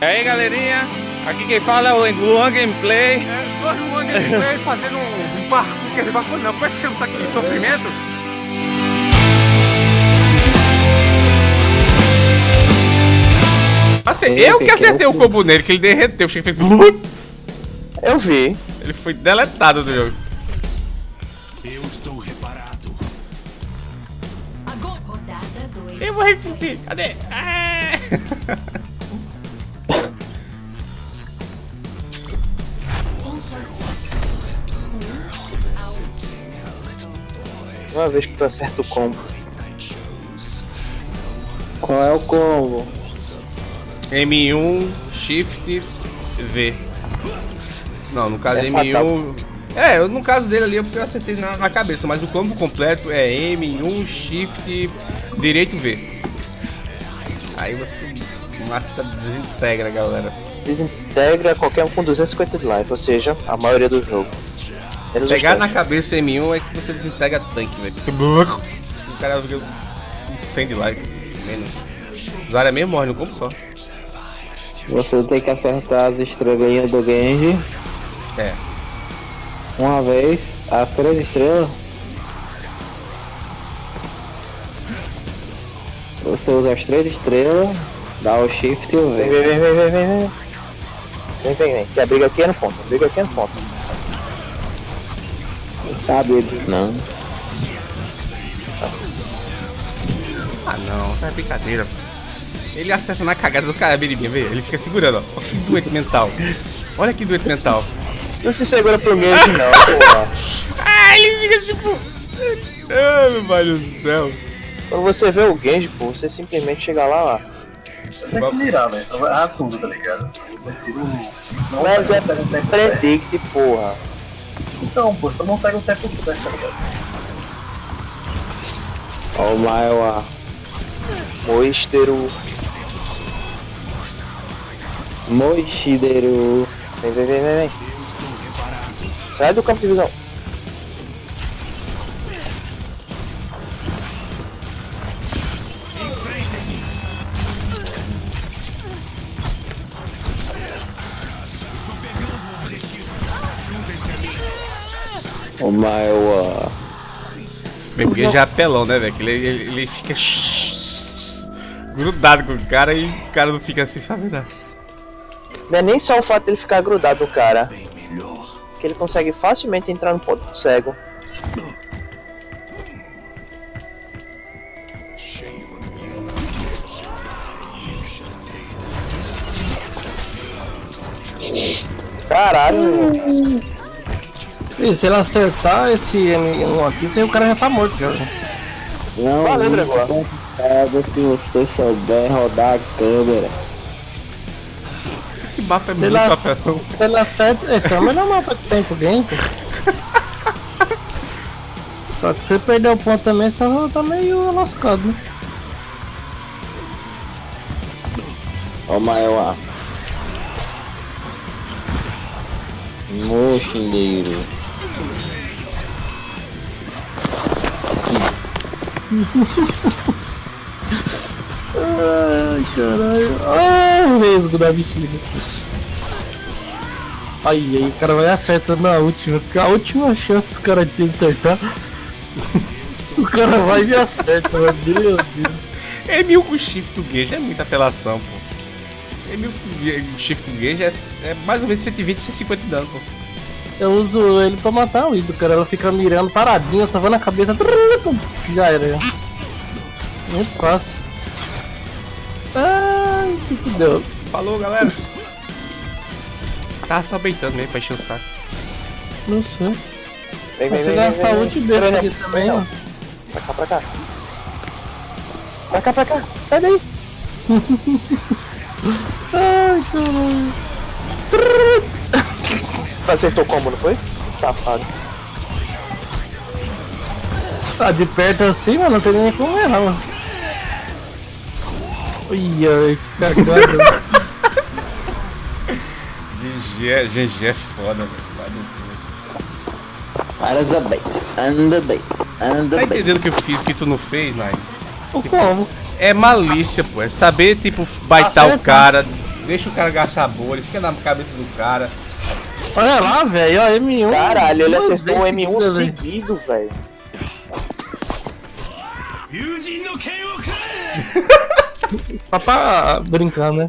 E aí galerinha, aqui quem fala é o Luan Gameplay. É, o Luan Gameplay fazendo um, um parkour, quer dizer, parkour não, como é que chama isso aqui? Sofrimento? Assim, eu que acertei o combo nele, que ele derreteu, o fez... Eu vi. Ele foi deletado do jogo. Eu estou reparado. Agora, rodada 2. Eu vou resistir, cadê? Ah! Uma vez que tu acerta o combo. Qual é o combo? M1, Shift, V. Não, no caso É M1... É, eu, no caso dele ali eu eu acertei na, na cabeça, mas o combo completo é M1, Shift, direito V. Aí você mata, desintegra, galera. Desintegra qualquer um com 250 de life, ou seja, a maioria do jogo. Pegar na cabeça M1 é que você desintegra tanque, velho. O cara fica com 100 de life, menos. Zarya mesmo morre no combo só. Você tem que acertar as estrelinhas do Genji É. uma vez, as três estrelas. Você usa as três estrelas, dá o shift e o V. vem, vem, vem, vem, vem, vem. Vem, vem, vem. Que a briga aqui é no ponto. A briga aqui é no ponto. Não sabia disso não. Ah não, é brincadeira. Ele acerta na cagada do cara, biribinha, vê? Ele fica segurando, ó. Olha que doente mental. Olha que doente mental. Não se segura pro Genji não, porra. Ah, ele fica tipo. Ah, meu pai do céu. Quando você vê o Genji, pô, você simplesmente chega lá, lá. Tem que mirar, velho. Senão vai tudo, tá ligado? Pega- é predict, porra. Então, pô, você não pega o tempo certo, tá ligado? Ó o maior Moistero. Moishideru. Vem, vem, vem, vem, vem. Sai do campo de visão. O. Meu, porque já é apelão, né, velho? Ele, ele, ele fica. grudado com o cara e o cara não fica assim, sabe? Não. Não é nem só o fato dele ficar grudado no cara. Que ele consegue facilmente entrar no ponto cego. Caralho, Ih, se ele acertar esse M1 aqui, o cara já tá morto já. Não, Valeu, complicado se você souber rodar a câmera. Esse mapa é Se muito apelão. se ele acerta, esse é o melhor mapa que tem pro game. pô. Só que se você perder o ponto também, você tá, tá meio lascado, né? Ó o maior. Mochileiro. Ai, caralho. Ai, o mesmo da bexiga. Aí, aí, o cara vai acertando na última, porque a última chance que o cara tinha de acertar. o cara vai e acerta, meu Deus. Deus. M1000 com shift gauge é muita apelação, pô. M1000 com shift gauge é, é mais ou menos 120, 150 de dano, pô. Eu uso ele pra matar o ídolo, cara. Ela fica mirando paradinha, só vai na cabeça. Já era. Muito fácil. Ai, se fudeu. Falou, galera. Tava só beitando mesmo pra encher o saco. Não sei. Vem, vem, Você gasta ult dele aqui vem. também, ó. Pra cá, pra cá. Pra cá, pra cá. Sai daí. Ai, caralho. Você acertou o combo, não foi? Safado. Tá de perto assim, mano, não tem nem como errar, mano. Ui, ai, que cagada. GG, é- GG é foda, velho. Vai no cu. Para the base. And the base. And Tá entendendo o que eu fiz que tu não fez, Nai? o como? É malícia, pô. É saber, tipo, baitar o Acerta. cara, deixa o cara gastar bolha, fica na cabeça do cara. Olha lá, velho, ó, M1. Caralho, ele acertou o M1 seguido, velho. Só pra brincar, né?